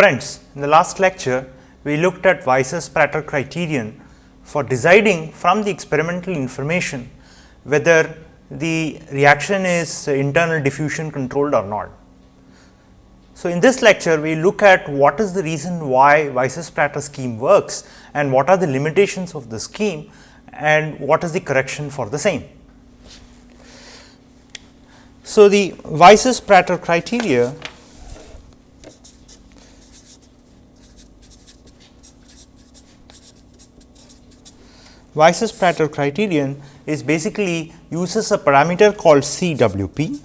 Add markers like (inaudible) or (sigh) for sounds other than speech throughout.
Friends, in the last lecture, we looked at Weisses-Prater criterion for deciding from the experimental information whether the reaction is internal diffusion controlled or not. So, in this lecture we look at what is the reason why Weisses-Prater scheme works and what are the limitations of the scheme and what is the correction for the same. So, the Weisses-Prater criteria Weisses-Prater criterion is basically uses a parameter called CWP,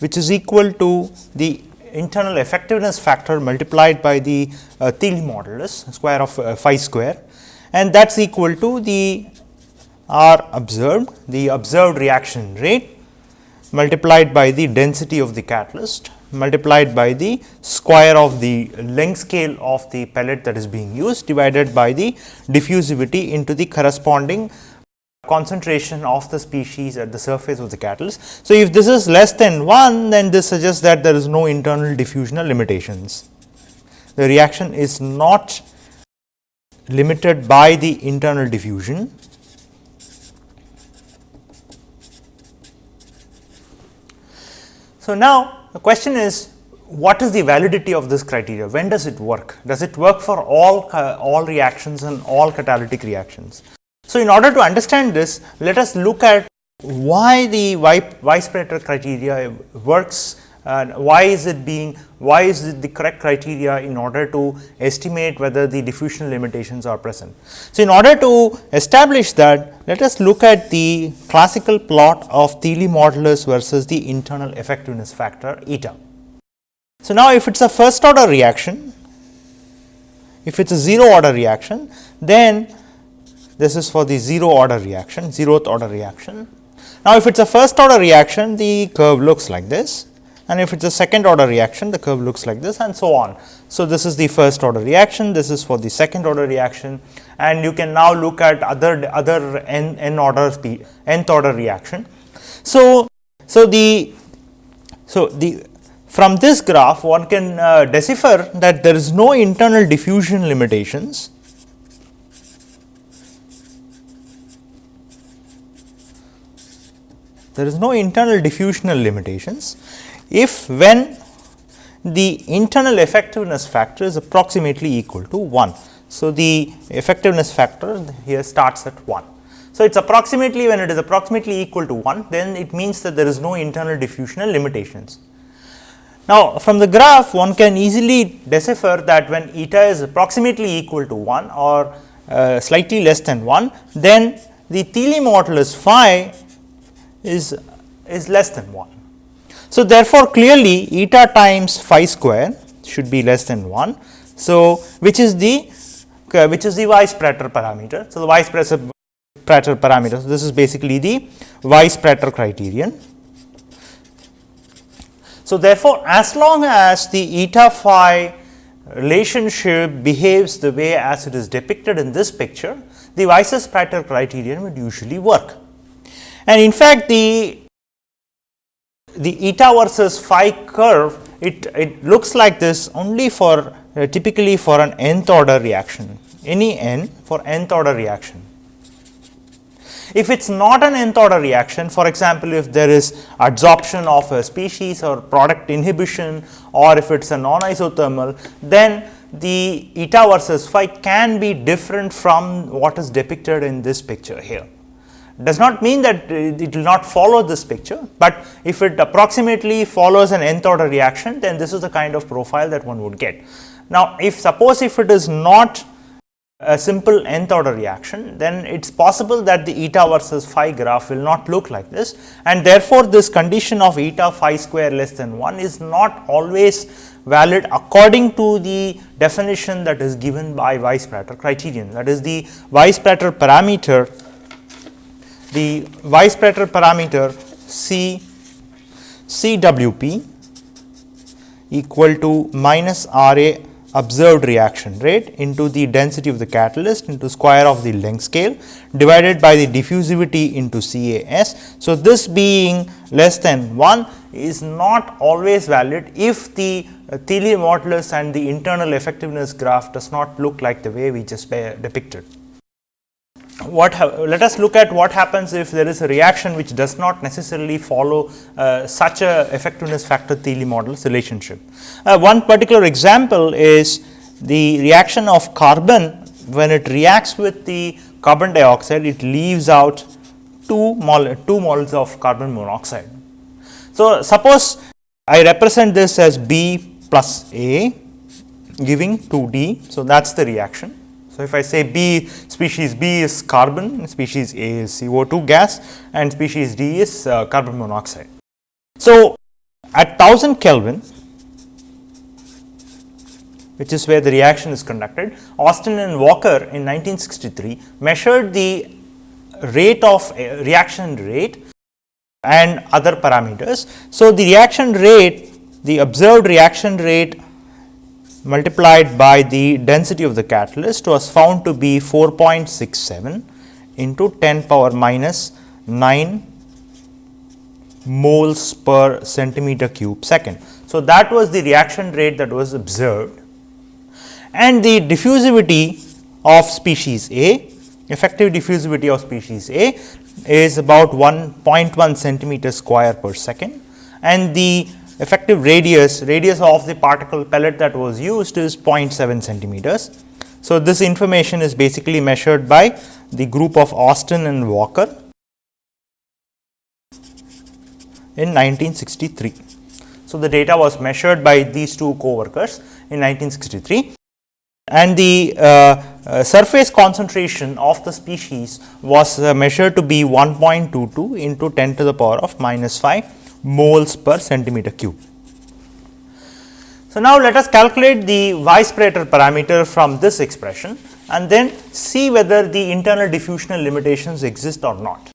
which is equal to the internal effectiveness factor multiplied by the uh, Thiele modulus square of uh, phi square and that is equal to the R observed the observed reaction rate multiplied by the density of the catalyst multiplied by the square of the length scale of the pellet that is being used divided by the diffusivity into the corresponding concentration of the species at the surface of the catalyst. So, if this is less than 1 then this suggests that there is no internal diffusional limitations. The reaction is not limited by the internal diffusion. So, now the question is what is the validity of this criteria? When does it work? Does it work for all, uh, all reactions and all catalytic reactions? So, in order to understand this, let us look at why the Weisz-Prater criteria works and why is it being, why is it the correct criteria in order to estimate whether the diffusion limitations are present. So, in order to establish that, let us look at the classical plot of Thiele modulus versus the internal effectiveness factor eta. So, now if it is a first order reaction, if it is a 0 order reaction, then this is for the 0 order reaction, 0th order reaction. Now, if it is a first order reaction, the curve looks like this and if it is a second order reaction, the curve looks like this and so on. So, this is the first order reaction, this is for the second order reaction and you can now look at other other n, n order nth order reaction. So, so the so the from this graph one can uh, decipher that there is no internal diffusion limitations there is no internal diffusional limitations if when the internal effectiveness factor is approximately equal to 1. So, the effectiveness factor here starts at 1. So, it is approximately when it is approximately equal to 1 then it means that there is no internal diffusional limitations. Now, from the graph one can easily decipher that when eta is approximately equal to 1 or uh, slightly less than 1 then the Thiele modulus phi is, is less than 1. So, therefore, clearly eta times phi square should be less than 1. So, which is the uh, which is the Weisz-Prater parameter. So, the Weisz-Prater parameter. So, this is basically the Weisz-Prater criterion. So, therefore, as long as the eta phi relationship behaves the way as it is depicted in this picture, the Weisses-Prater criterion would usually work. And in fact, the the eta versus phi curve it, it looks like this only for uh, typically for an nth order reaction any n for nth order reaction. If it is not an nth order reaction for example, if there is adsorption of a species or product inhibition or if it is a non isothermal then the eta versus phi can be different from what is depicted in this picture here does not mean that it will not follow this picture, but if it approximately follows an nth order reaction then this is the kind of profile that one would get. Now, if suppose if it is not a simple nth order reaction then it is possible that the eta versus phi graph will not look like this and therefore, this condition of eta phi square less than 1 is not always valid according to the definition that is given by Weisz-Prater criterion that is the Weisz-Prater parameter the Weisz-Prater parameter C CWP equal to minus RA observed reaction rate into the density of the catalyst into square of the length scale divided by the diffusivity into CAS. So, this being less than 1 is not always valid if the uh, Thiele modulus and the internal effectiveness graph does not look like the way we just depicted what let us look at what happens if there is a reaction which does not necessarily follow uh, such a effectiveness factor Thiele modulus relationship. Uh, one particular example is the reaction of carbon when it reacts with the carbon dioxide it leaves out 2 mol 2 moles of carbon monoxide. So, suppose I represent this as B plus A giving 2 D. So, that is the reaction so, if I say B species B is carbon, species A is CO2 gas and species D is uh, carbon monoxide. So, at 1000 Kelvin which is where the reaction is conducted, Austin and Walker in 1963 measured the rate of uh, reaction rate and other parameters. So, the reaction rate, the observed reaction rate multiplied by the density of the catalyst was found to be 4.67 into 10 power minus 9 moles per centimeter cube second. So, that was the reaction rate that was observed and the diffusivity of species A, effective diffusivity of species A is about 1.1 centimeter square per second and the effective radius, radius of the particle pellet that was used is 0.7 centimeters. So, this information is basically measured by the group of Austin and Walker in 1963. So, the data was measured by these two co-workers in 1963 and the uh, uh, surface concentration of the species was uh, measured to be 1.22 into 10 to the power of minus 5 moles per centimeter cube. So, now let us calculate the Weisz-Prater parameter from this expression and then see whether the internal diffusional limitations exist or not.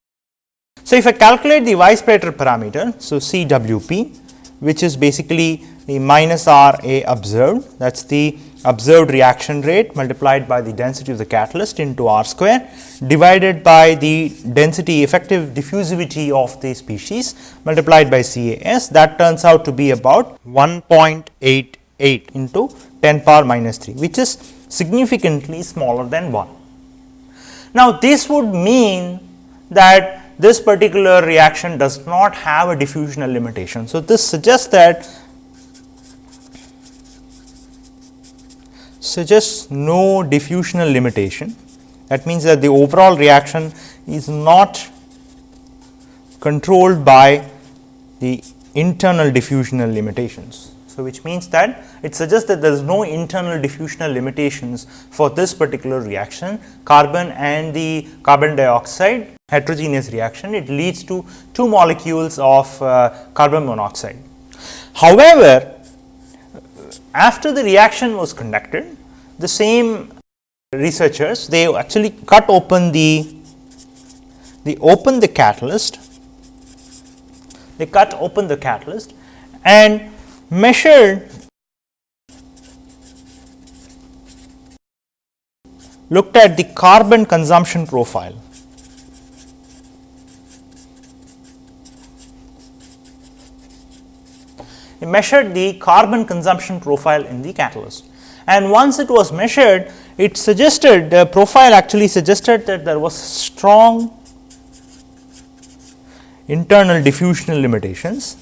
So, if I calculate the Weisz-Prater parameter, so CWP which is basically the minus R A observed that is the observed reaction rate multiplied by the density of the catalyst into R square divided by the density effective diffusivity of the species multiplied by CAS that turns out to be about 1.88 into 10 power minus 3 which is significantly smaller than 1. Now, this would mean that this particular reaction does not have a diffusional limitation. So, this suggests that suggests no diffusional limitation. That means that the overall reaction is not controlled by the internal diffusional limitations. So, which means that it suggests that there is no internal diffusional limitations for this particular reaction carbon and the carbon dioxide heterogeneous reaction it leads to two molecules of uh, carbon monoxide. However, after the reaction was conducted, the same researchers they actually cut open the they open the catalyst they cut open the catalyst and measured looked at the carbon consumption profile measured the carbon consumption profile in the catalyst. And once it was measured, it suggested the profile actually suggested that there was strong internal diffusional limitations.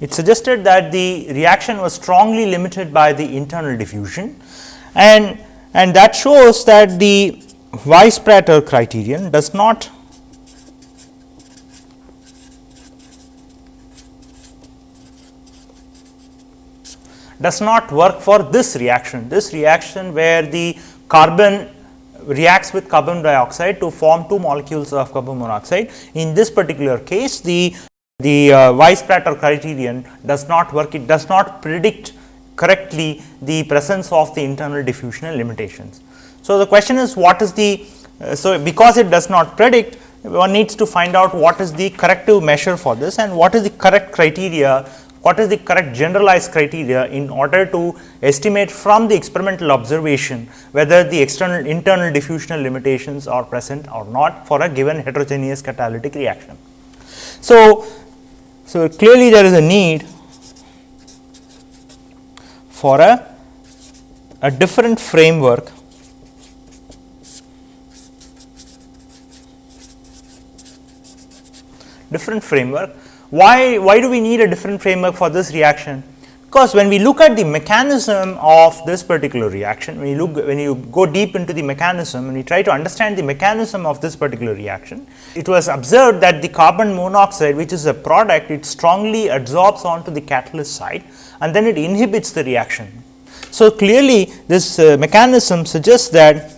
It suggested that the reaction was strongly limited by the internal diffusion and, and that shows that the Weisz-Prater criterion does not does not work for this reaction. This reaction where the carbon reacts with carbon dioxide to form two molecules of carbon monoxide. In this particular case, the, the uh, criterion does not work, it does not predict correctly the presence of the internal diffusional limitations. So, the question is what is the, uh, so because it does not predict, one needs to find out what is the corrective measure for this and what is the correct criteria what is the correct generalized criteria in order to estimate from the experimental observation whether the external internal diffusional limitations are present or not for a given heterogeneous catalytic reaction. So, so clearly there is a need for a, a different framework different framework why, why do we need a different framework for this reaction? Because when we look at the mechanism of this particular reaction, when you look when you go deep into the mechanism and you try to understand the mechanism of this particular reaction, it was observed that the carbon monoxide which is a product it strongly adsorbs onto the catalyst side and then it inhibits the reaction. So, clearly this uh, mechanism suggests that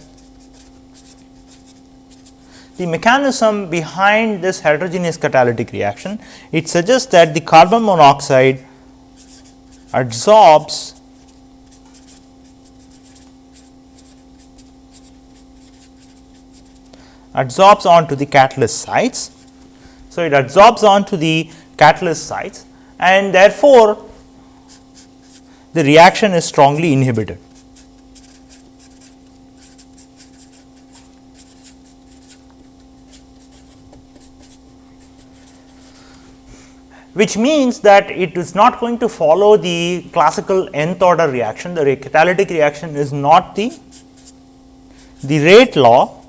the mechanism behind this heterogeneous catalytic reaction, it suggests that the carbon monoxide adsorbs adsorbs onto the catalyst sites. So, it adsorbs onto the catalyst sites and therefore, the reaction is strongly inhibited. Which means that it is not going to follow the classical nth order reaction. The catalytic reaction is not the, the rate law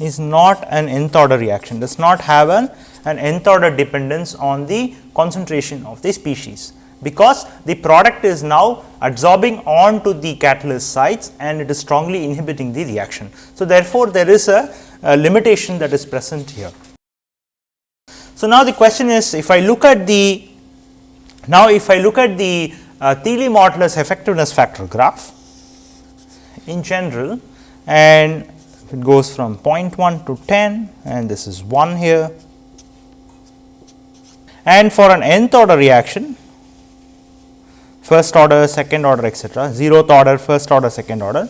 is not an nth order reaction, does not have an, an nth order dependence on the concentration of the species, because the product is now adsorbing onto the catalyst sites and it is strongly inhibiting the reaction. So, therefore, there is a, a limitation that is present here. So, now the question is if I look at the now if I look at the uh, Thiele modulus effectiveness factor graph in general and it goes from 0.1 to 10 and this is 1 here and for an nth order reaction first order, second order etc., zeroth order, first order, second order,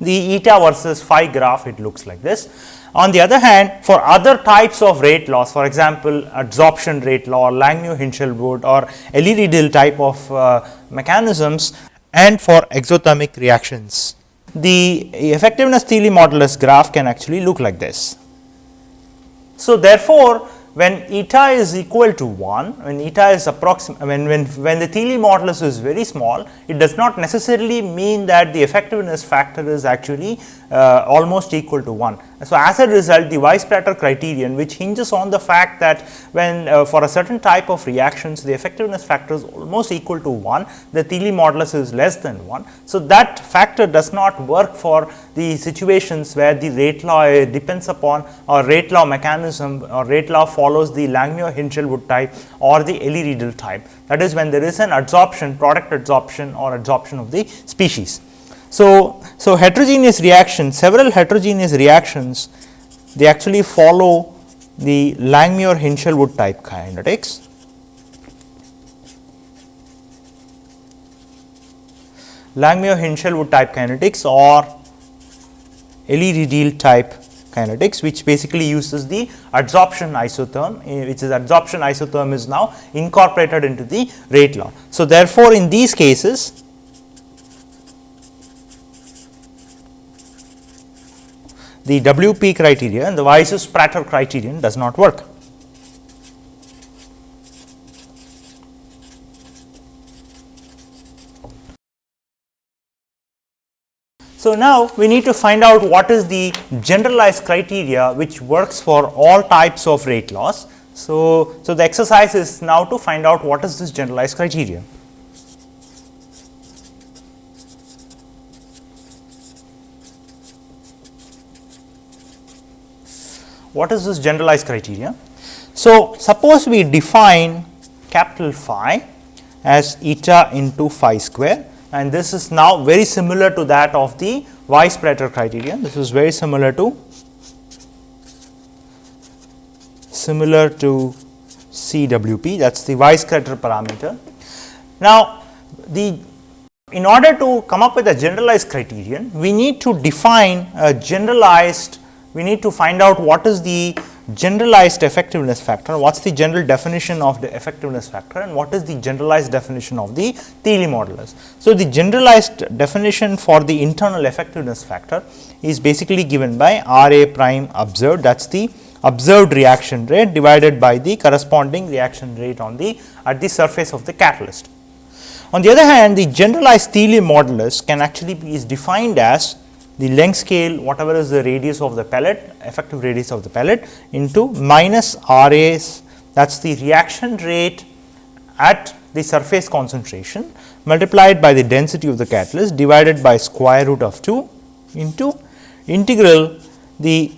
the eta versus phi graph it looks like this. On the other hand, for other types of rate laws, for example, adsorption rate law Langmuir-Hinshelwood or Eley-Rideal type of uh, mechanisms and for exothermic reactions. The effectiveness Thiele modulus graph can actually look like this. So, therefore, when eta is equal to 1, when eta is approximate, when, when, when the Thiele modulus is very small, it does not necessarily mean that the effectiveness factor is actually uh, almost equal to 1. So, as a result the Weisz-Prater criterion which hinges on the fact that when uh, for a certain type of reactions the effectiveness factor is almost equal to 1, the Thiele modulus is less than 1. So, that factor does not work for the situations where the rate law uh, depends upon or rate law mechanism or rate law follows the Langmuir-Hinshelwood type or the Eley-Rideal type. That is when there is an adsorption, product adsorption or adsorption of the species. So, so heterogeneous reactions, several heterogeneous reactions, they actually follow the Langmuir-Hinshelwood type kinetics. Langmuir-Hinshelwood type kinetics or Eley-Rideal type kinetics which basically uses the adsorption isotherm eh, which is adsorption isotherm is now incorporated into the rate law. So, therefore, in these cases the WP criteria and the Weisz's Prater criterion does not work. So, now we need to find out what is the generalized criteria which works for all types of rate laws. So, so the exercise is now to find out what is this generalized criteria. What is this generalized criteria? So, suppose we define capital phi as eta into phi square and this is now very similar to that of the Weisz-Prater criterion. This is very similar to similar to CWP that is the Weisz-Prater parameter. Now, the in order to come up with a generalized criterion, we need to define a generalized we need to find out what is the generalized effectiveness factor, what is the general definition of the effectiveness factor and what is the generalized definition of the Thiele modulus. So, the generalized definition for the internal effectiveness factor is basically given by R A prime observed that is the observed reaction rate divided by the corresponding reaction rate on the at the surface of the catalyst. On the other hand, the generalized Thiele modulus can actually be is defined as the length scale whatever is the radius of the pellet effective radius of the pellet into minus R A's that is the reaction rate at the surface concentration multiplied by the density of the catalyst divided by square root of 2 into integral the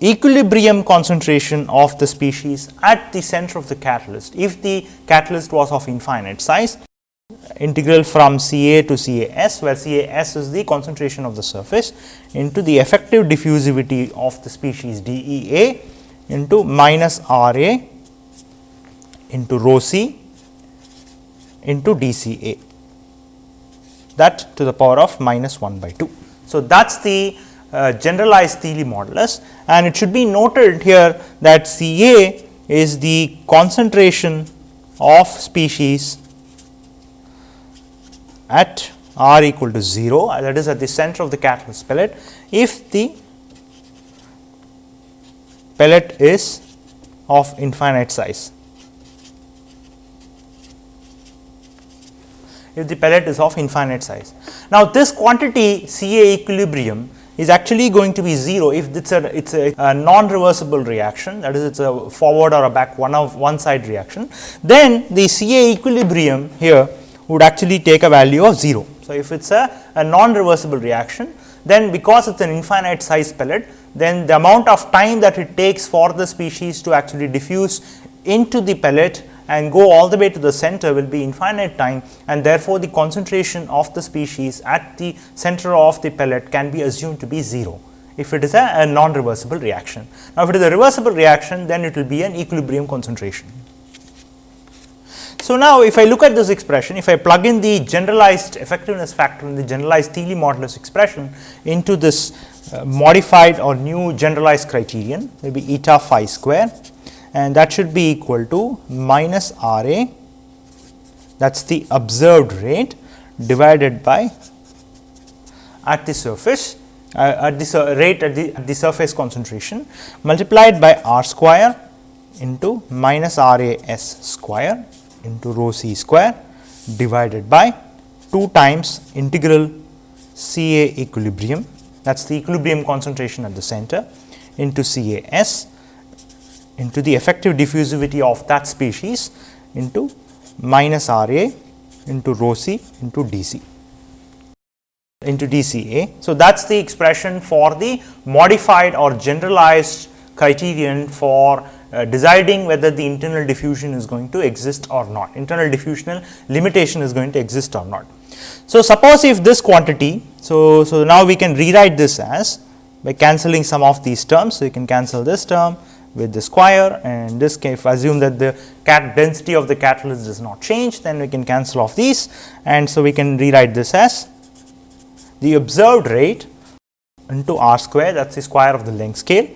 equilibrium concentration of the species at the center of the catalyst. If the catalyst was of infinite size integral from C A to C A S, where C A S is the concentration of the surface into the effective diffusivity of the species D E A into minus R A into rho C into D C A that to the power of minus 1 by 2. So, that is the uh, generalized Thiele modulus and it should be noted here that C A is the concentration of species at r equal to 0 uh, that is at the center of the catalyst pellet if the pellet is of infinite size. If the pellet is of infinite size. Now, this quantity C A equilibrium is actually going to be 0 if it's a it's a, a non reversible reaction that is it's a forward or a back one of one side reaction then the C A equilibrium here would actually take a value of 0. So, if it is a, a non reversible reaction then because it is an infinite size pellet then the amount of time that it takes for the species to actually diffuse into the pellet and go all the way to the center will be infinite time and therefore, the concentration of the species at the center of the pellet can be assumed to be 0 if it is a, a non reversible reaction. Now, if it is a reversible reaction then it will be an equilibrium concentration. So, now if I look at this expression, if I plug in the generalized effectiveness factor and the generalized Thiele modulus expression into this uh, modified or new generalized criterion, maybe eta phi square and that should be equal to minus R A that is the observed rate divided by at the surface uh, at the rate at the, at the surface concentration multiplied by r square into minus R A s square into rho c square divided by 2 times integral C A equilibrium that is the equilibrium concentration at the center into C A S into the effective diffusivity of that species into minus R A into rho c into d c into d c a. So, that is the expression for the modified or generalized criterion for uh, deciding whether the internal diffusion is going to exist or not, internal diffusional limitation is going to exist or not. So, suppose if this quantity, so, so now we can rewrite this as by cancelling some of these terms. So, you can cancel this term with the square and this case assume that the cat density of the catalyst does not change then we can cancel off these and so we can rewrite this as the observed rate into r square that is the square of the length scale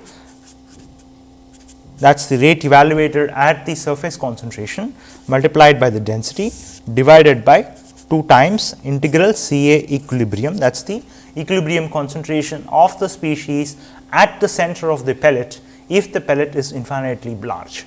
that is the rate evaluated at the surface concentration multiplied by the density divided by 2 times integral C A equilibrium that is the equilibrium concentration of the species at the center of the pellet if the pellet is infinitely large.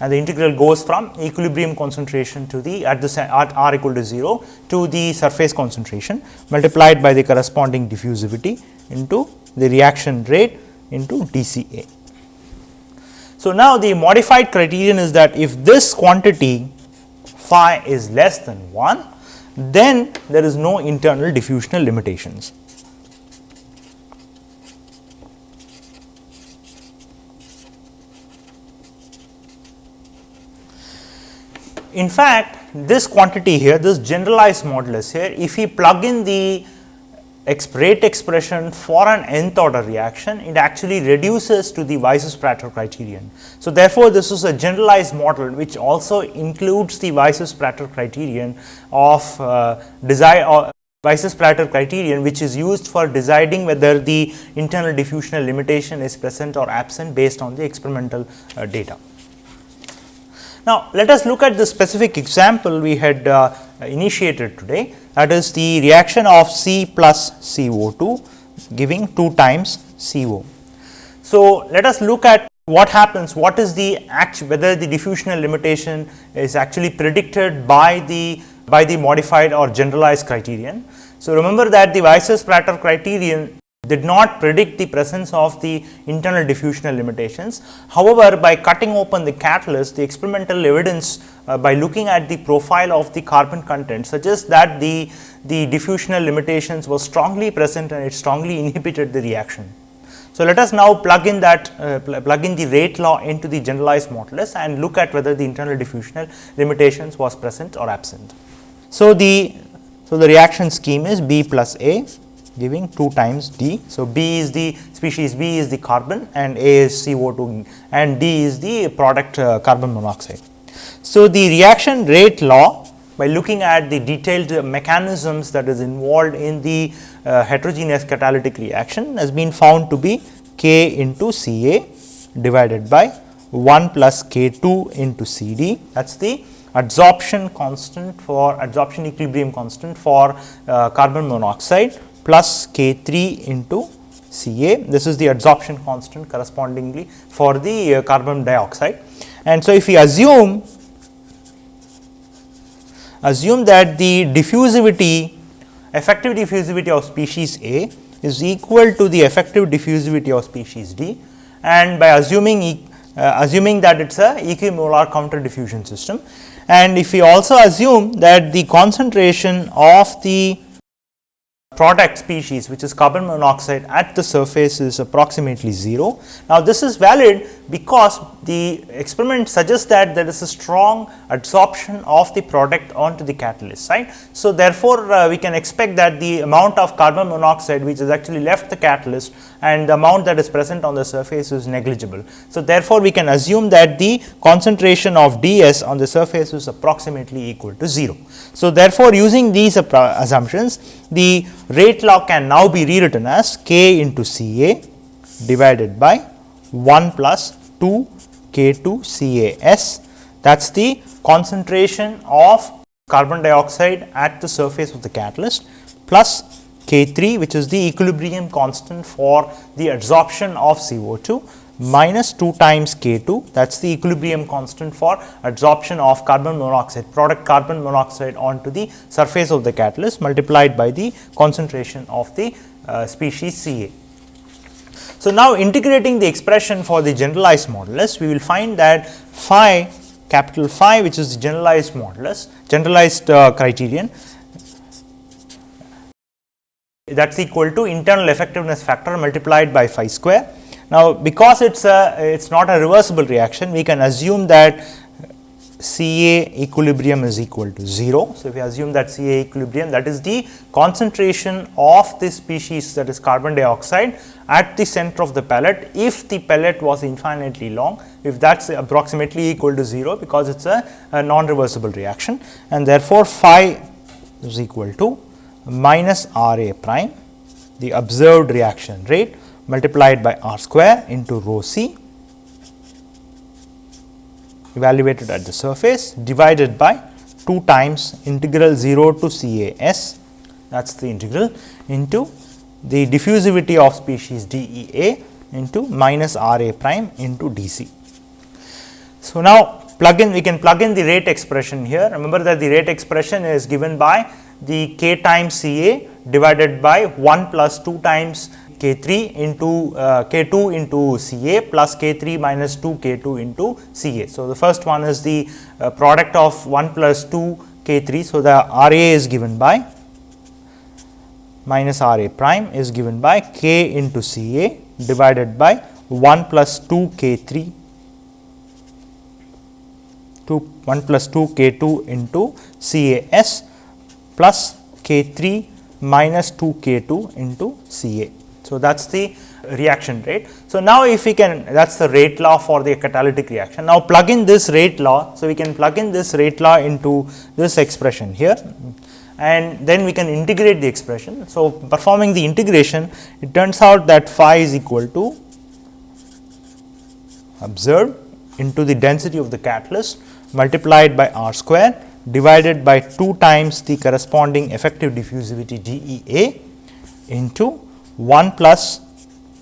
And the integral goes from equilibrium concentration to the at the at r equal to 0 to the surface concentration multiplied by the corresponding diffusivity into the reaction rate into DCA. So, now the modified criterion is that if this quantity phi is less than 1, then there is no internal diffusional limitations. In fact, this quantity here, this generalized modulus here, if we plug in the rate expression for an nth order reaction, it actually reduces to the Weisses-Prater criterion. So, therefore, this is a generalized model which also includes the Weisses-Prater criterion of uh, desire Weisses-Platter criterion which is used for deciding whether the internal diffusional limitation is present or absent based on the experimental uh, data. Now, let us look at the specific example we had uh, initiated today that is the reaction of C plus CO2 giving 2 times CO. So, let us look at what happens, what is the act, whether the diffusional limitation is actually predicted by the by the modified or generalized criterion. So, remember that the Weisses-Platter criterion did not predict the presence of the internal diffusional limitations. However, by cutting open the catalyst, the experimental evidence uh, by looking at the profile of the carbon content suggests that the, the diffusional limitations were strongly present and it strongly (laughs) inhibited the reaction. So, let us now plug in that uh, pl plug in the rate law into the generalized modulus and look at whether the internal diffusional limitations was present or absent. So, the so the reaction scheme is B plus A giving 2 times D. So, B is the species B is the carbon and A is CO2 and D is the product uh, carbon monoxide. So, the reaction rate law by looking at the detailed mechanisms that is involved in the uh, heterogeneous catalytic reaction has been found to be K into Ca divided by 1 plus K2 into Cd that is the adsorption constant for adsorption equilibrium constant for uh, carbon monoxide plus K 3 into Ca. This is the adsorption constant correspondingly for the uh, carbon dioxide. And so, if we assume assume that the diffusivity effective diffusivity of species A is equal to the effective diffusivity of species D and by assuming uh, assuming that it is a equimolar counter diffusion system and if we also assume that the concentration of the product species which is carbon monoxide at the surface is approximately 0. Now, this is valid because the experiment suggests that there is a strong adsorption of the product onto the catalyst right. So, therefore, uh, we can expect that the amount of carbon monoxide which has actually left the catalyst and the amount that is present on the surface is negligible. So, therefore, we can assume that the concentration of ds on the surface is approximately equal to 0. So, therefore, using these assumptions the rate law can now be rewritten as k into C A divided by 1 plus 2 k 2 C A S that is the concentration of carbon dioxide at the surface of the catalyst plus K 3 which is the equilibrium constant for the adsorption of CO2 minus 2 times K 2 that is the equilibrium constant for adsorption of carbon monoxide product carbon monoxide onto the surface of the catalyst multiplied by the concentration of the uh, species C A. So, now integrating the expression for the generalized modulus we will find that phi capital phi which is the generalized modulus generalized uh, criterion that is equal to internal effectiveness factor multiplied by phi square. Now, because it is a it is not a reversible reaction we can assume that Ca equilibrium is equal to 0. So, if we assume that Ca equilibrium that is the concentration of this species that is carbon dioxide at the center of the pellet if the pellet was infinitely long if that is approximately equal to 0 because it is a, a non reversible reaction and therefore, phi is equal to minus R A prime the observed reaction rate multiplied by R square into rho c evaluated at the surface divided by 2 times integral 0 to C A S that is the integral into the diffusivity of species D E A into minus R A prime into D C. So, now plug in we can plug in the rate expression here remember that the rate expression is given by the k times C A divided by 1 plus 2 times k 3 into uh, k 2 into C A plus k 3 minus 2 k 2 into C A. So, the first one is the uh, product of 1 plus 2 k 3. So, the R A is given by minus R A prime is given by k into C A divided by 1 plus 2 k 3 2 1 plus 2 k 2 into C A S plus K 3 minus 2 K 2 into C A. So, that is the reaction rate. So, now if we can that is the rate law for the catalytic reaction. Now, plug in this rate law. So, we can plug in this rate law into this expression here and then we can integrate the expression. So, performing the integration it turns out that phi is equal to observed into the density of the catalyst multiplied by r square divided by 2 times the corresponding effective diffusivity G E A into 1 plus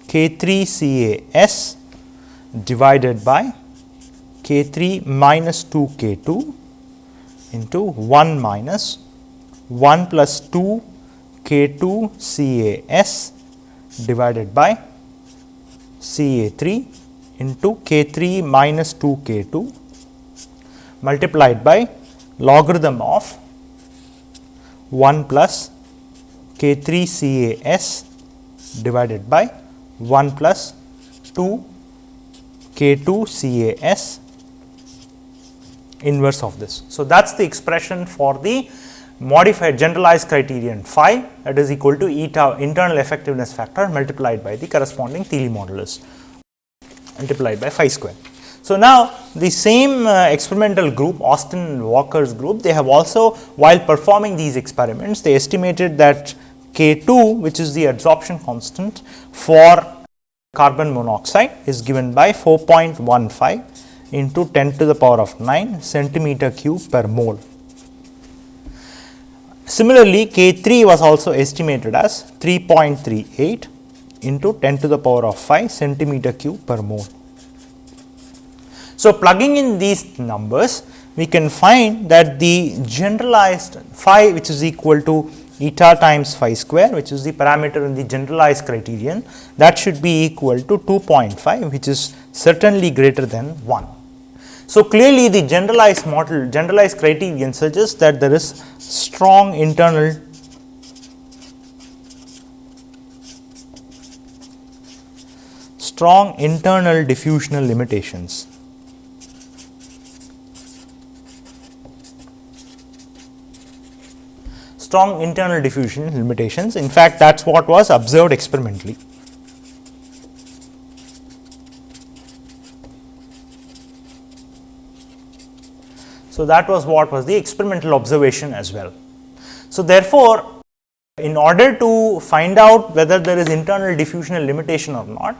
K 3 C A S divided by K 3 minus 2 K 2 into 1 minus 1 plus 2 K 2 C A S divided by C A 3 into K 3 minus 2 K 2 multiplied by logarithm of 1 plus k 3 C A S divided by 1 plus 2 k 2 C A S inverse of this. So, that is the expression for the modified generalized criterion phi that is equal to eta internal effectiveness factor multiplied by the corresponding Thiele modulus multiplied by phi square. So, now the same uh, experimental group Austin Walker's group they have also while performing these experiments they estimated that K 2 which is the adsorption constant for carbon monoxide is given by 4.15 into 10 to the power of 9 centimeter cube per mole. Similarly, K 3 was also estimated as 3.38 into 10 to the power of 5 centimeter cube per mole. So, plugging in these numbers we can find that the generalized phi which is equal to eta times phi square which is the parameter in the generalized criterion that should be equal to 2.5 which is certainly greater than 1. So, clearly the generalized model generalized criterion suggests that there is strong internal strong internal diffusional limitations strong internal diffusion limitations. In fact, that is what was observed experimentally. So, that was what was the experimental observation as well. So, therefore, in order to find out whether there is internal diffusional limitation or not,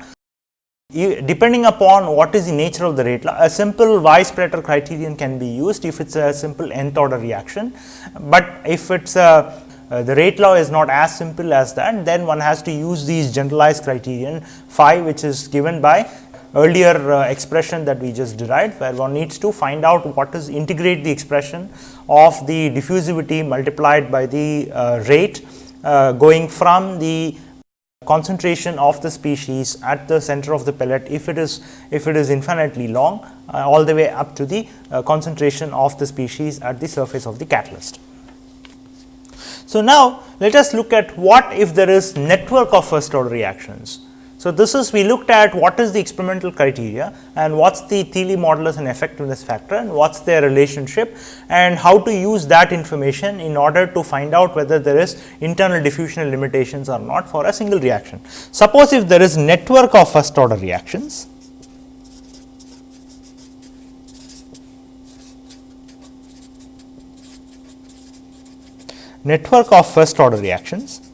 depending upon what is the nature of the rate law, a simple Weisz-Prater criterion can be used if it is a simple nth order reaction, but if it is a uh, the rate law is not as simple as that, then one has to use these generalized criterion phi which is given by earlier uh, expression that we just derived, where one needs to find out what is integrate the expression of the diffusivity multiplied by the uh, rate uh, going from the concentration of the species at the center of the pellet if it is if it is infinitely long uh, all the way up to the uh, concentration of the species at the surface of the catalyst. So, now let us look at what if there is network of first order reactions so, this is we looked at what is the experimental criteria and what is the Thiele modulus and effectiveness factor and what is their relationship and how to use that information in order to find out whether there is internal diffusional limitations or not for a single reaction. Suppose if there is network of first order reactions, network of first order reactions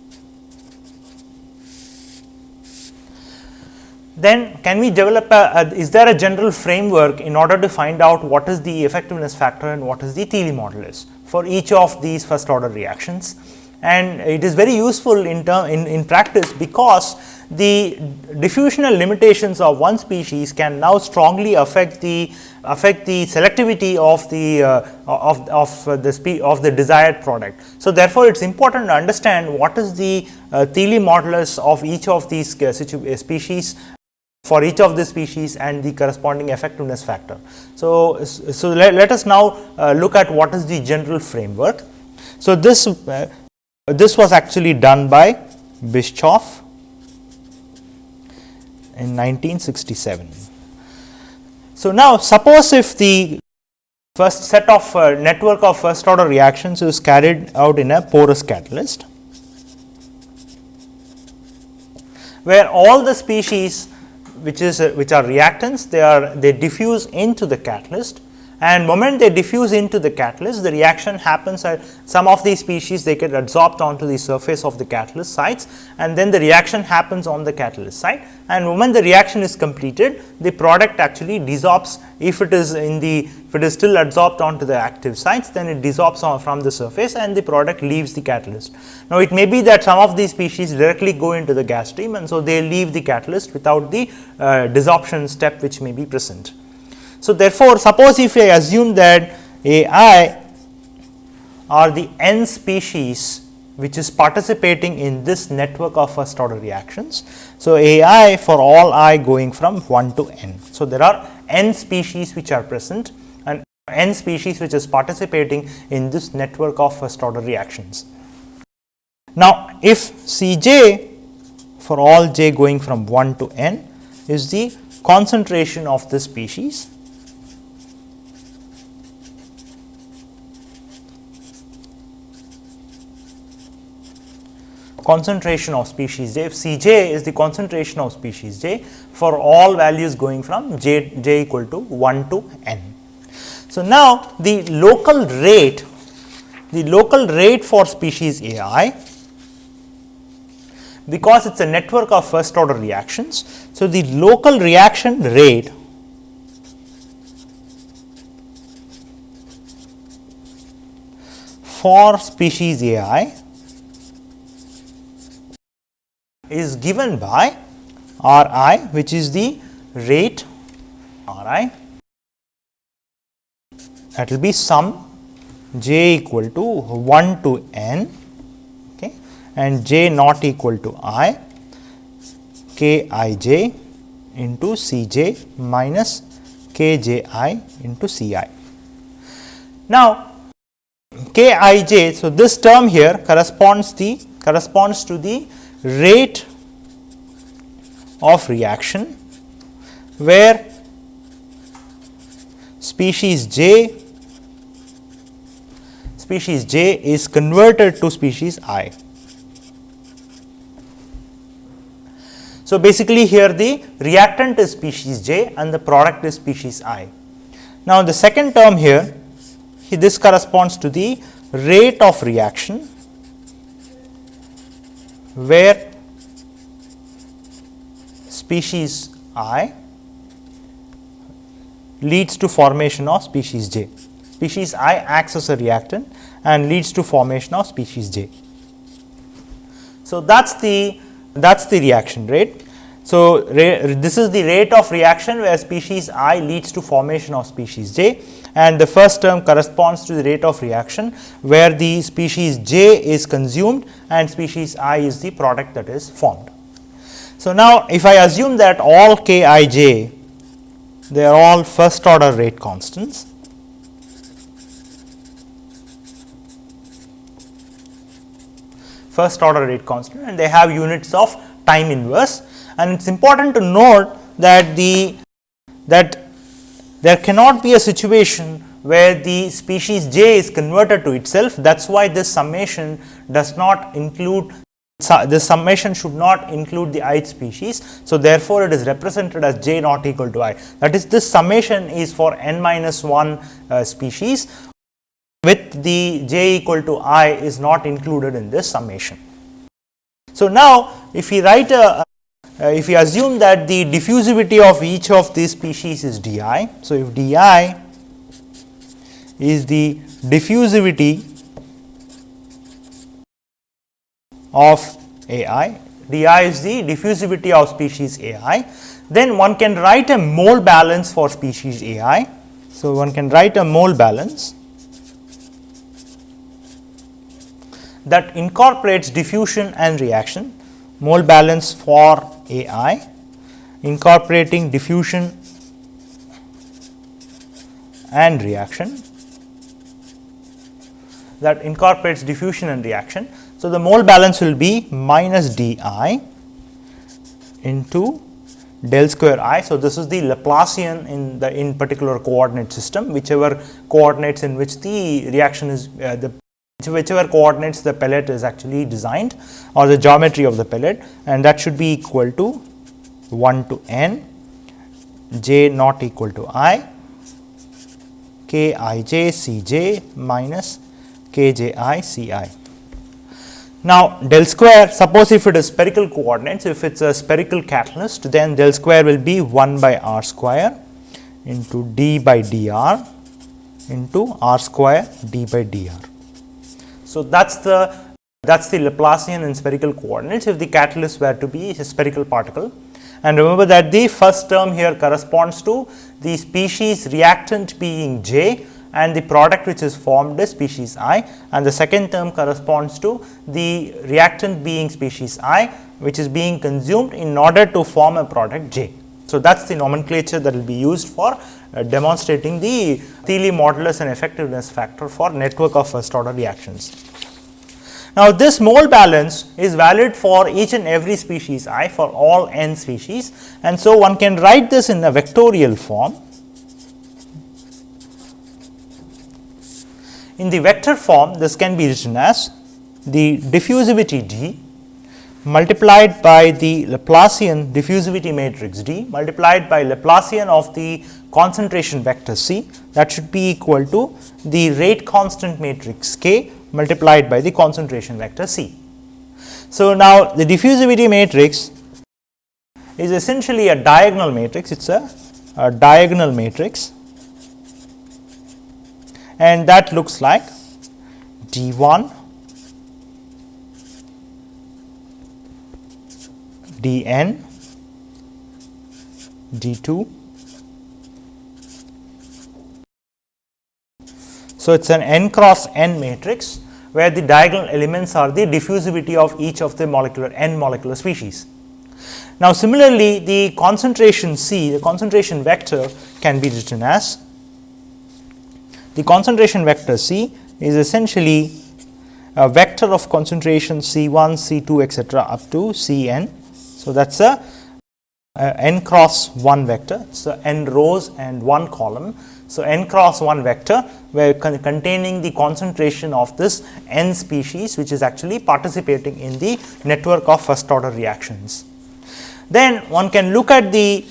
then can we develop a, a, is there a general framework in order to find out what is the effectiveness factor and what is the Thiele modulus for each of these first order reactions and it is very useful in term in, in practice because the diffusional limitations of one species can now strongly affect the affect the selectivity of the uh, of, of the spe of the desired product. So, therefore, it is important to understand what is the uh, Thiele modulus of each of these uh, species for each of the species and the corresponding effectiveness factor. So, so let, let us now uh, look at what is the general framework. So, this uh, this was actually done by Bischoff in 1967. So, now suppose if the first set of uh, network of first order reactions is carried out in a porous catalyst, where all the species which is uh, which are reactants they are they diffuse into the catalyst and moment they diffuse into the catalyst the reaction happens at some of these species they get adsorbed onto the surface of the catalyst sites and then the reaction happens on the catalyst site and when the reaction is completed the product actually desorbs if it is in the if it is still adsorbed onto the active sites then it desorbs from the surface and the product leaves the catalyst. Now, it may be that some of these species directly go into the gas stream and so they leave the catalyst without the uh, desorption step which may be present. So, therefore, suppose if I assume that A i are the n species which is participating in this network of first order reactions. So, A i for all i going from 1 to n. So, there are n species which are present and n species which is participating in this network of first order reactions. Now, if C j for all j going from 1 to n is the concentration of the species concentration of species j, if C j is the concentration of species j for all values going from j, j equal to 1 to n. So, now the local rate, the local rate for species A i because it is a network of first order reactions. So, the local reaction rate for species A i is given by R i which is the rate R i that will be sum j equal to 1 to n okay, and j not equal to i k i j into C j minus k j i into C i. Now, k i j. So, this term here corresponds the corresponds to the rate of reaction where species j species j is converted to species i. So, basically here the reactant is species j and the product is species i. Now, the second term here this corresponds to the rate of reaction where species i leads to formation of species j. Species i acts as a reactant and leads to formation of species j. So, that is the that is the reaction rate. So, this is the rate of reaction where species i leads to formation of species j. And the first term corresponds to the rate of reaction where the species j is consumed and species i is the product that is formed. So, now if I assume that all k i j they are all first order rate constants. First order rate constant and they have units of time inverse and it is important to note that the that there cannot be a situation where the species j is converted to itself that is why this summation does not include this summation should not include the ith species. So, therefore, it is represented as j not equal to i that is this summation is for n minus 1 uh, species with the j equal to i is not included in this summation. So, now if we write a uh, if we assume that the diffusivity of each of these species is d i. So, if d i is the diffusivity of a i, d i is the diffusivity of species a i, then one can write a mole balance for species a i. So, one can write a mole balance that incorporates diffusion and reaction mole balance for A i incorporating diffusion and reaction that incorporates diffusion and reaction. So, the mole balance will be minus d i into del square i. So, this is the Laplacian in the in particular coordinate system whichever coordinates in which the reaction is uh, the whichever coordinates the pellet is actually designed or the geometry of the pellet and that should be equal to 1 to n j not equal to i k i j c j minus k j i c i. Now, del square suppose if it is spherical coordinates if it is a spherical catalyst then del square will be 1 by r square into d by dr into r square d by dr. So, that is the that is the Laplacian in spherical coordinates if the catalyst were to be a spherical particle. And remember that the first term here corresponds to the species reactant being J and the product which is formed is species I and the second term corresponds to the reactant being species I which is being consumed in order to form a product J. So, that is the nomenclature that will be used for uh, demonstrating the Thiele modulus and effectiveness factor for network of first order reactions. Now, this mole balance is valid for each and every species i for all n species and so one can write this in a vectorial form. In the vector form this can be written as the diffusivity d multiplied by the Laplacian diffusivity matrix D multiplied by Laplacian of the concentration vector C that should be equal to the rate constant matrix K multiplied by the concentration vector C. So, now the diffusivity matrix is essentially a diagonal matrix, it is a, a diagonal matrix and that looks like D 1 D n D 2 So, it is an n cross n matrix where the diagonal elements are the diffusivity of each of the molecular n molecular species. Now, similarly, the concentration C, the concentration vector can be written as the concentration vector C is essentially a vector of concentration C 1, C 2 etcetera up to C n. So, that is a, a n cross 1 vector. So, n rows and 1 column so, n cross 1 vector where con containing the concentration of this n species which is actually participating in the network of first order reactions. Then one can look at the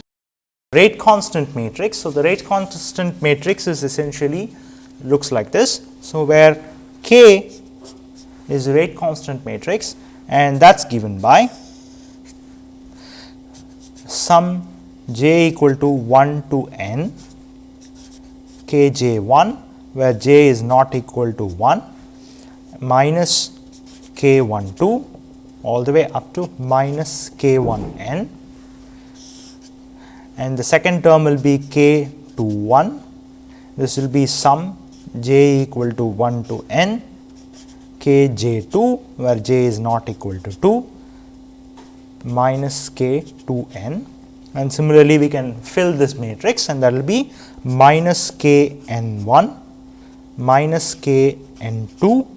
rate constant matrix. So, the rate constant matrix is essentially looks like this. So, where k is rate constant matrix and that is given by sum j equal to 1 to n k j 1 where j is not equal to 1 minus k 1 2 all the way up to minus k 1 n. And the second term will be k 2 1 this will be sum j equal to 1 to n k j 2 where j is not equal to 2 minus k 2 n and similarly we can fill this matrix and that will be minus k n 1 minus k n 2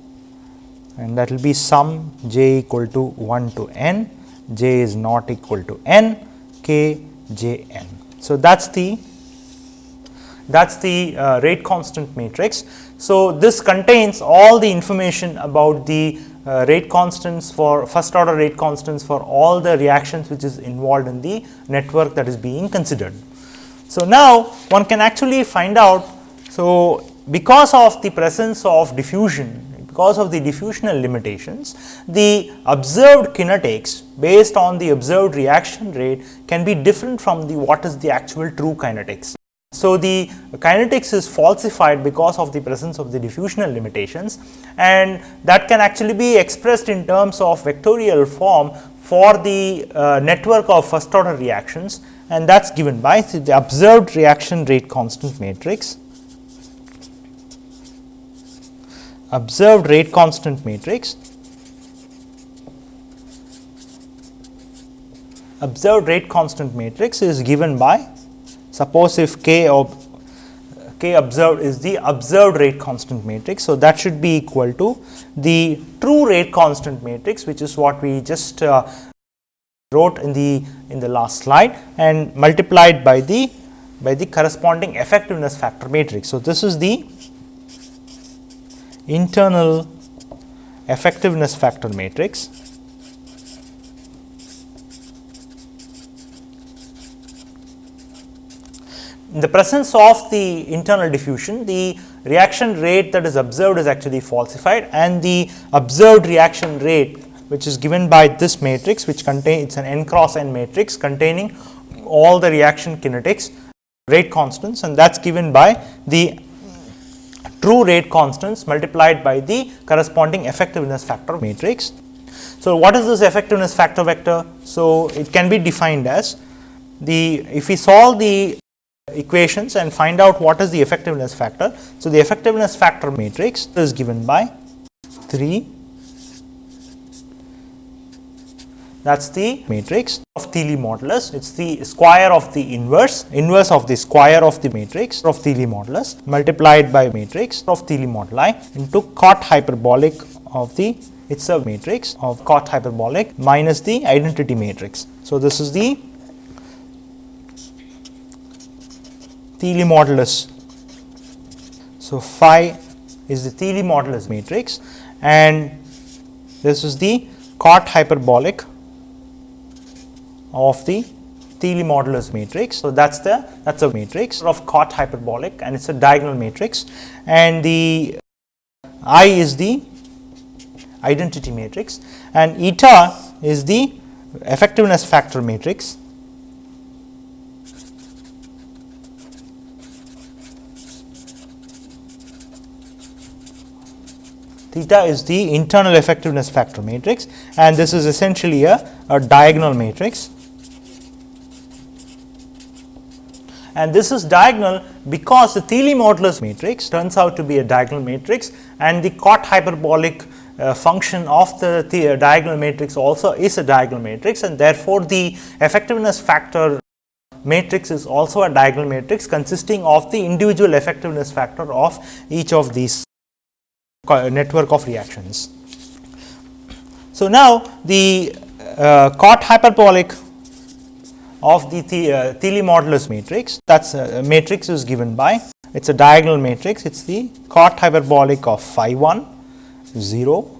and that will be sum j equal to 1 to n j is not equal to n k j n. So, that is the that is the uh, rate constant matrix. So, this contains all the information about the uh, rate constants for first order rate constants for all the reactions which is involved in the network that is being considered. So, now one can actually find out. So, because of the presence of diffusion because of the diffusional limitations, the observed kinetics based on the observed reaction rate can be different from the what is the actual true kinetics. So, the kinetics is falsified because of the presence of the diffusional limitations and that can actually be expressed in terms of vectorial form for the uh, network of first order reactions and that is given by the observed reaction rate constant matrix. Observed rate constant matrix observed rate constant matrix is given by Suppose if k of k observed is the observed rate constant matrix. So, that should be equal to the true rate constant matrix which is what we just uh, wrote in the in the last slide and multiplied by the by the corresponding effectiveness factor matrix. So, this is the internal effectiveness factor matrix in the presence of the internal diffusion, the reaction rate that is observed is actually falsified and the observed reaction rate which is given by this matrix which contain it is an n cross n matrix containing all the reaction kinetics rate constants and that is given by the true rate constants multiplied by the corresponding effectiveness factor matrix. So, what is this effectiveness factor vector? So, it can be defined as the if we solve the equations and find out what is the effectiveness factor. So, the effectiveness factor matrix is given by 3 that is the matrix of Thiele modulus. It is the square of the inverse, inverse of the square of the matrix of Thiele modulus multiplied by matrix of Thiele moduli into cot hyperbolic of the it is a matrix of cot hyperbolic minus the identity matrix. So, this is the Thiele modulus. So, phi is the Thiele modulus matrix and this is the cot hyperbolic of the Thiele modulus matrix. So, that is the that is a matrix of cot hyperbolic and it is a diagonal matrix and the I is the identity matrix and eta is the effectiveness factor matrix theta is the internal effectiveness factor matrix and this is essentially a, a diagonal matrix. And this is diagonal because the Thiele modulus matrix turns out to be a diagonal matrix and the cot hyperbolic uh, function of the, the uh, diagonal matrix also is a diagonal matrix and therefore, the effectiveness factor matrix is also a diagonal matrix consisting of the individual effectiveness factor of each of these network of reactions. So, now the uh, cot hyperbolic of the, the uh, Thiele modulus matrix that is uh, matrix is given by it is a diagonal matrix it is the cot hyperbolic of phi 1 0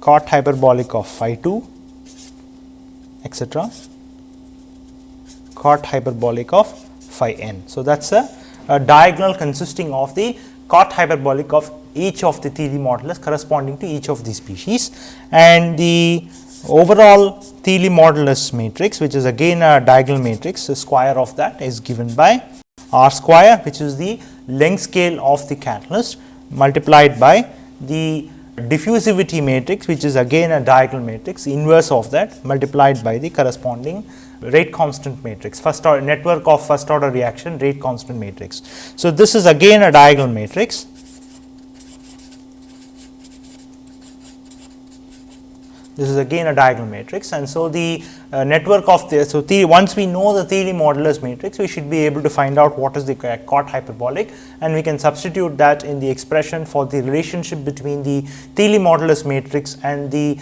cot hyperbolic of phi 2 etc cot hyperbolic of phi n. So, that is a, a diagonal consisting of the cot hyperbolic of each of the Thiele modulus corresponding to each of these species and the overall Thiele modulus matrix which is again a diagonal matrix the square of that is given by r square which is the length scale of the catalyst multiplied by the diffusivity matrix which is again a diagonal matrix inverse of that multiplied by the corresponding rate constant matrix. First order network of first order reaction rate constant matrix. So, this is again a diagonal matrix. This is again a diagonal matrix. And so the uh, network of the so the once we know the Thiele modulus matrix we should be able to find out what is the cot hyperbolic. And we can substitute that in the expression for the relationship between the Thiele modulus matrix and the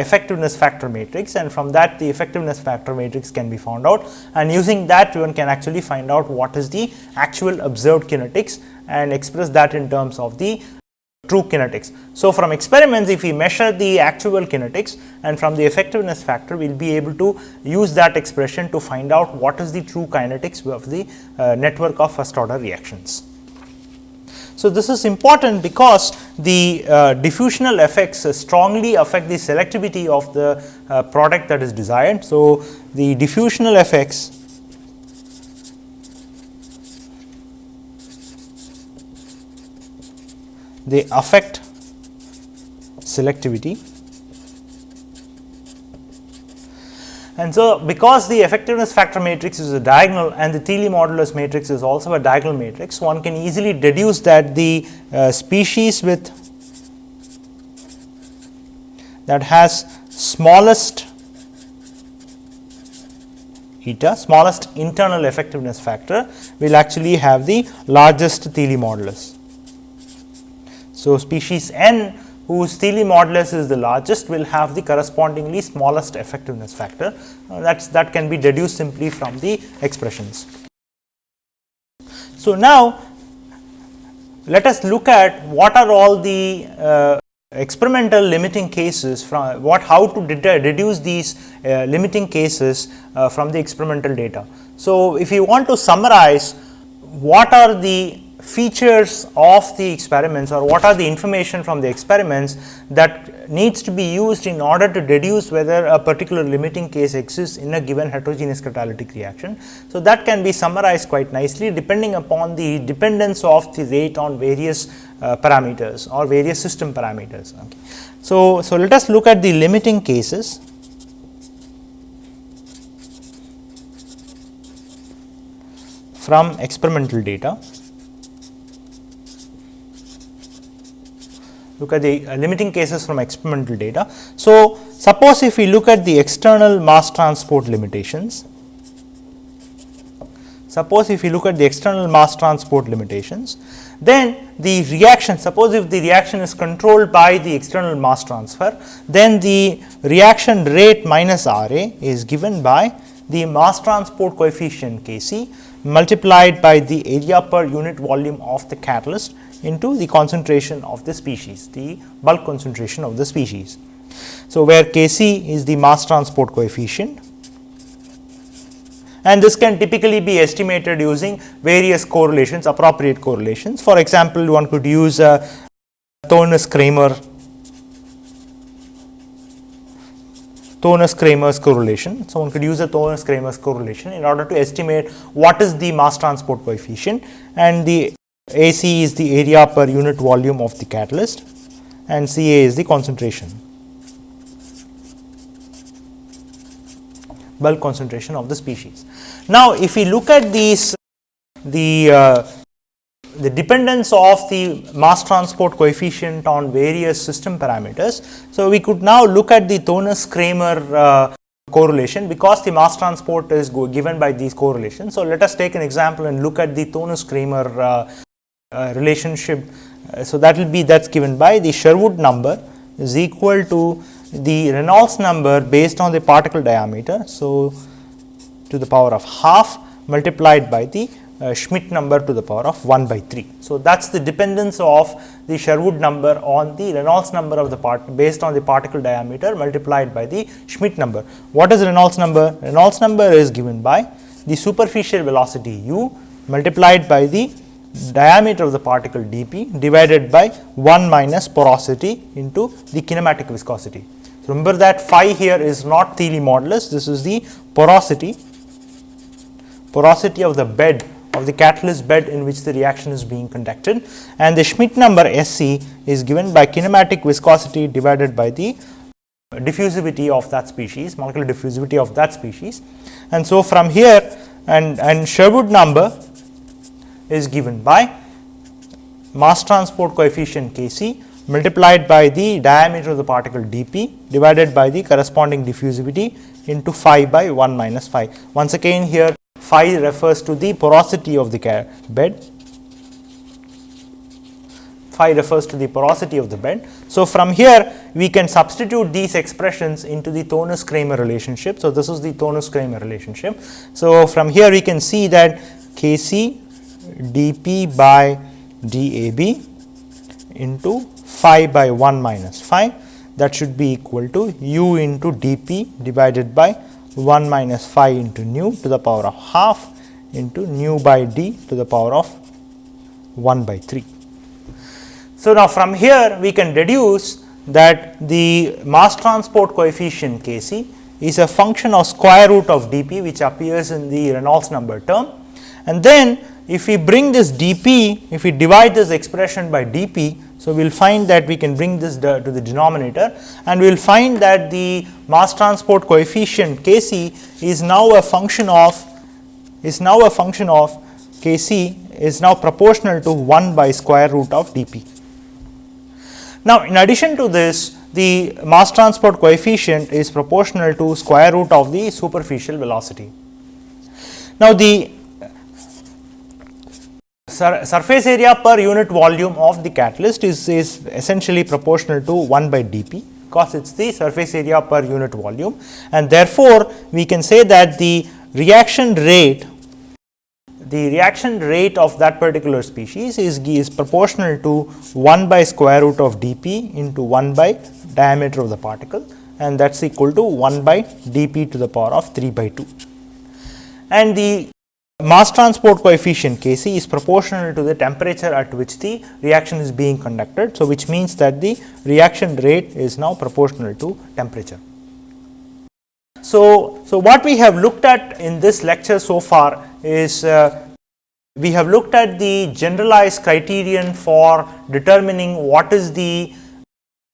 effectiveness factor matrix and from that the effectiveness factor matrix can be found out and using that one can actually find out what is the actual observed kinetics and express that in terms of the true kinetics. So, from experiments if we measure the actual kinetics and from the effectiveness factor we will be able to use that expression to find out what is the true kinetics of the uh, network of first order reactions. So, this is important because the uh, diffusional effects strongly affect the selectivity of the uh, product that is desired. So, the diffusional effects they affect selectivity And so, because the effectiveness factor matrix is a diagonal and the Thiele modulus matrix is also a diagonal matrix, one can easily deduce that the uh, species with that has smallest eta, smallest internal effectiveness factor will actually have the largest Thiele modulus. So, species n whose Thiele modulus is the largest will have the correspondingly smallest effectiveness factor uh, that's that can be deduced simply from the expressions. So, now let us look at what are all the uh, experimental limiting cases from what how to reduce these uh, limiting cases uh, from the experimental data. So, if you want to summarize what are the features of the experiments or what are the information from the experiments that needs to be used in order to deduce whether a particular limiting case exists in a given heterogeneous catalytic reaction. So, that can be summarized quite nicely depending upon the dependence of the rate on various uh, parameters or various system parameters. Okay. So, so let us look at the limiting cases. from experimental data. Look at the uh, limiting cases from experimental data. So, suppose if we look at the external mass transport limitations, suppose if we look at the external mass transport limitations, then the reaction suppose if the reaction is controlled by the external mass transfer, then the reaction rate minus R A is given by the mass transport coefficient K c multiplied by the area per unit volume of the catalyst into the concentration of the species, the bulk concentration of the species. So, where K c is the mass transport coefficient and this can typically be estimated using various correlations appropriate correlations. For example, one could use a Thoenes Kramer Thoenes Kramer's correlation. So, one could use a Thoenes Kramer's correlation in order to estimate what is the mass transport coefficient and the AC is the area per unit volume of the catalyst and CA is the concentration. bulk concentration of the species. Now, if we look at these the uh, the dependence of the mass transport coefficient on various system parameters. So, we could now look at the Thoenes Kramer uh, correlation because the mass transport is given by these correlations. So, let us take an example and look at the Thoenes Kramer uh, uh, relationship. Uh, so, that will be that is given by the Sherwood number is equal to the Reynolds number based on the particle diameter. So, to the power of half multiplied by the Uh, Schmidt number to the power of 1 by 3. So, that is the dependence of the Sherwood number on the Reynolds number of the part based on the particle diameter multiplied by the Schmidt number. What is Reynolds number? Reynolds number is given by the superficial velocity u multiplied by the diameter of the particle dp divided by 1 minus porosity into the kinematic viscosity. Remember that phi here is not Thiele modulus, this is the porosity, porosity of the bed of the catalyst bed in which the reaction is being conducted and the Schmidt number SC is given by kinematic viscosity divided by the diffusivity of that species, molecular diffusivity of that species. And so, from here and, and Sherwood number is given by mass transport coefficient K c multiplied by the diameter of the particle dp divided by the corresponding diffusivity into phi by 1 minus phi. Once again here phi refers to the porosity of the bed, phi refers to the porosity of the bed. So, from here we can substitute these expressions into the Thoenes Kramer relationship. So, this is the Thoenes Kramer relationship. So, from here we can see that K c dp by dab into phi by 1 minus phi that should be equal to u into dp divided by 1 minus phi into nu to the power of half into nu by d to the power of 1 by 3. So, now from here we can deduce that the mass transport coefficient K c is a function of square root of dp which appears in the Reynolds number term and then if we bring this dp if we divide this expression by dp so, we will find that we can bring this to the denominator and we will find that the mass transport coefficient K c is now a function of is now a function of K c is now proportional to 1 by square root of d p. Now, in addition to this the mass transport coefficient is proportional to square root of the superficial velocity. Now, the sur surface area per unit volume of the catalyst is, is essentially proportional to 1 by dp because it is the surface area per unit volume and therefore, we can say that the reaction rate the reaction rate of that particular species is, is proportional to 1 by square root of d p into 1 by diameter of the particle and that is equal to 1 by d p to the power of 3 by 2. And the mass transport coefficient K c is proportional to the temperature at which the reaction is being conducted. So, which means that the reaction rate is now proportional to temperature. So, so what we have looked at in this lecture so far is uh, we have looked at the generalized criterion for determining what is the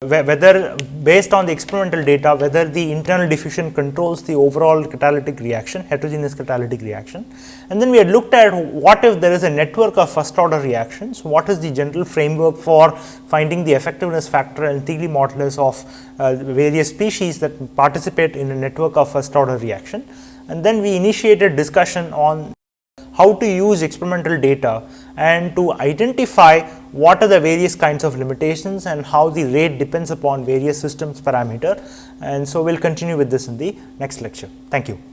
whether based on the experimental data whether the internal diffusion controls the overall catalytic reaction heterogeneous catalytic reaction. And then we had looked at what if there is a network of first order reactions what is the general framework for finding the effectiveness factor and Thiele modulus of uh, various species that participate in a network of first order reaction. And then we initiated discussion on how to use experimental data and to identify what are the various kinds of limitations and how the rate depends upon various systems parameter. And so, we will continue with this in the next lecture. Thank you.